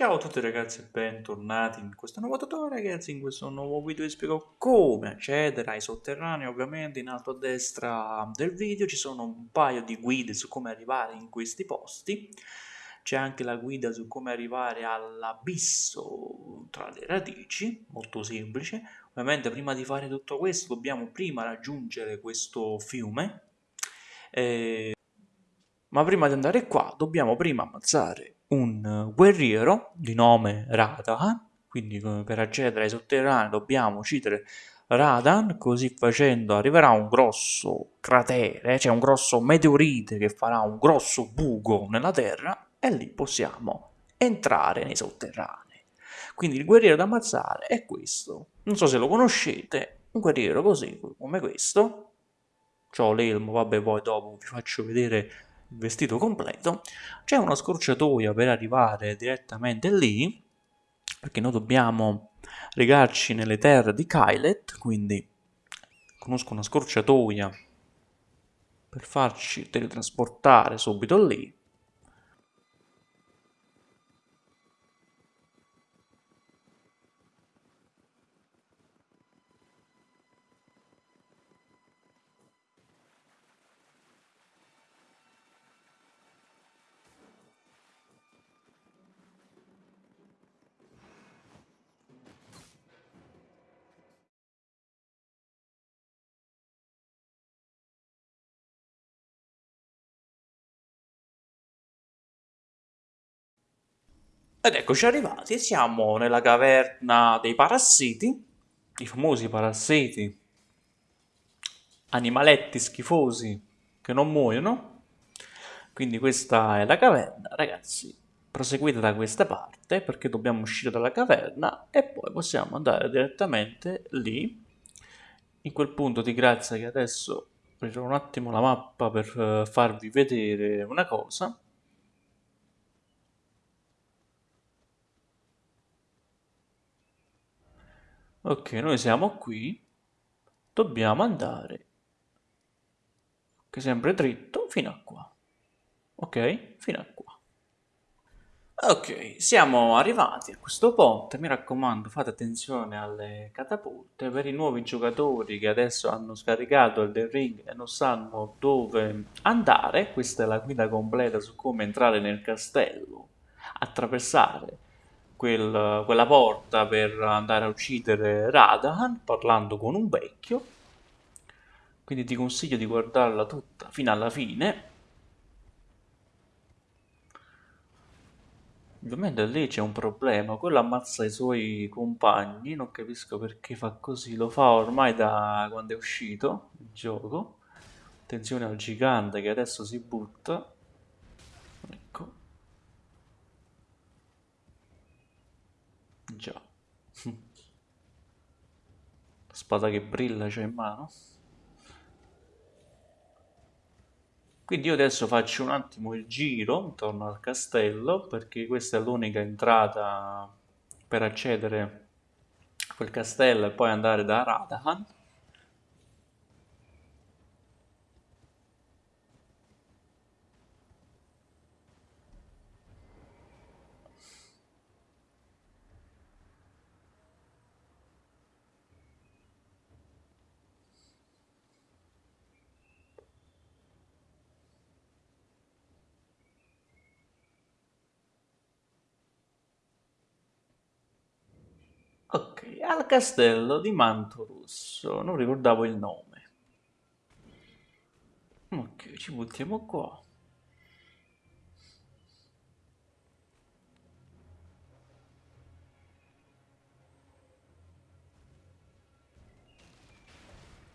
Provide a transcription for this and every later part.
Ciao a tutti ragazzi e bentornati in questo nuovo tutorial. Ragazzi, in questo nuovo video vi spiego come accedere ai sotterranei, ovviamente in alto a destra del video. Ci sono un paio di guide su come arrivare in questi posti, c'è anche la guida su come arrivare all'abisso tra le radici, molto semplice, ovviamente prima di fare tutto questo dobbiamo prima raggiungere questo fiume, eh, ma prima di andare qua dobbiamo prima ammazzare un guerriero di nome Radan, quindi per accedere ai sotterranei dobbiamo uccidere Radan, così facendo arriverà un grosso cratere, cioè un grosso meteorite che farà un grosso buco nella terra e lì possiamo entrare nei sotterranei. Quindi il guerriero da ammazzare è questo, non so se lo conoscete, un guerriero così come questo, ho l'elmo, vabbè poi dopo vi faccio vedere vestito completo, c'è una scorciatoia per arrivare direttamente lì, perché noi dobbiamo regarci nelle terre di Kylet, quindi conosco una scorciatoia per farci teletrasportare subito lì. Ed eccoci arrivati, siamo nella caverna dei parassiti, i famosi parassiti, animaletti schifosi che non muoiono. Quindi questa è la caverna, ragazzi, proseguite da questa parte perché dobbiamo uscire dalla caverna e poi possiamo andare direttamente lì, in quel punto di grazia che adesso aprirò un attimo la mappa per eh, farvi vedere una cosa. Ok, noi siamo qui, dobbiamo andare, che sempre dritto, fino a qua. Ok? Fino a qua. Ok, siamo arrivati a questo ponte, mi raccomando fate attenzione alle catapulte, per i nuovi giocatori che adesso hanno scaricato il The Ring e non sanno dove andare, questa è la guida completa su come entrare nel castello, attraversare quel, quella porta per andare a uccidere Radahan parlando con un vecchio. Quindi ti consiglio di guardarla tutta fino alla fine. Ovviamente lì c'è un problema, quello ammazza i suoi compagni, non capisco perché fa così, lo fa ormai da quando è uscito il gioco. Attenzione al gigante che adesso si butta. Ecco. Già. Spada che brilla c'è in mano. Quindi io adesso faccio un attimo il giro intorno al castello perché questa è l'unica entrata per accedere a quel castello e poi andare da Radahan. Ok, al castello di Manto Rosso, non ricordavo il nome. Ok, ci buttiamo qua.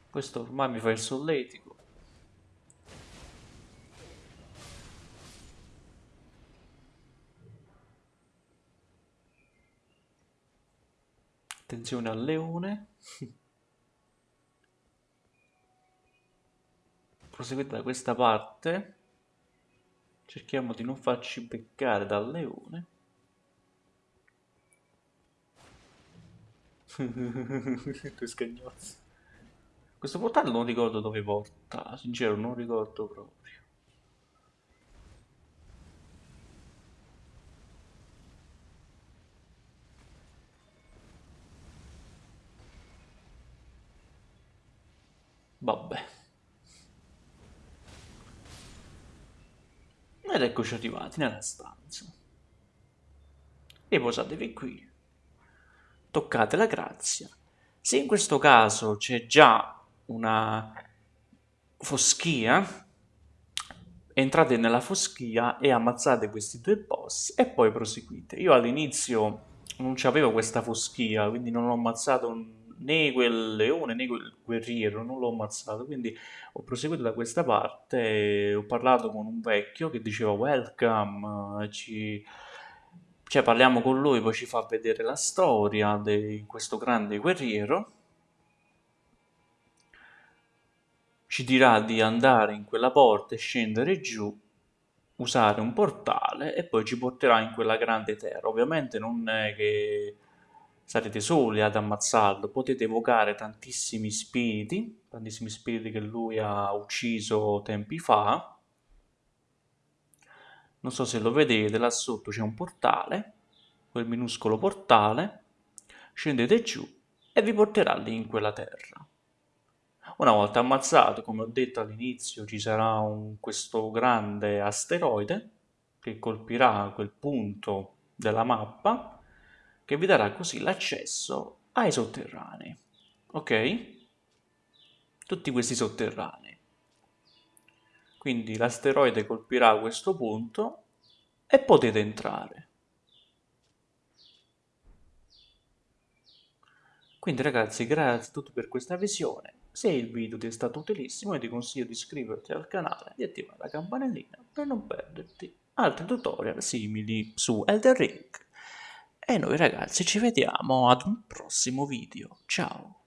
Questo ormai mi fa il solletico. Attenzione al leone. Proseguite da questa parte. Cerchiamo di non farci beccare dal leone. Due scagnozzi. Questo portale non ricordo dove porta, sincero non ricordo proprio. Vabbè. Ed eccoci arrivati nella stanza. Riposatevi qui. Toccate la grazia. Se in questo caso c'è già una foschia, entrate nella foschia e ammazzate questi due boss e poi proseguite. Io all'inizio non c'avevo questa foschia, quindi non ho ammazzato né quel leone né quel guerriero, non l'ho ammazzato, quindi ho proseguito da questa parte, ho parlato con un vecchio che diceva welcome, ci... cioè parliamo con lui, poi ci fa vedere la storia di questo grande guerriero, ci dirà di andare in quella porta e scendere giù, usare un portale e poi ci porterà in quella grande terra. Ovviamente non è che sarete soli ad ammazzarlo, potete evocare tantissimi spiriti, tantissimi spiriti che lui ha ucciso tempi fa. Non so se lo vedete, là sotto c'è un portale, quel minuscolo portale, scendete giù e vi porterà lì in quella terra. Una volta ammazzato, come ho detto all'inizio, ci sarà un, questo grande asteroide che colpirà quel punto della mappa che vi darà così l'accesso ai sotterranei. Ok? Tutti questi sotterranei. Quindi l'asteroide colpirà questo punto e potete entrare. Quindi ragazzi, grazie a tutti per questa visione. Se il video ti è stato utilissimo, ti consiglio di iscriverti al canale e di attivare la campanellina per non perderti altri tutorial simili su Elder Ring. E noi ragazzi ci vediamo ad un prossimo video. Ciao!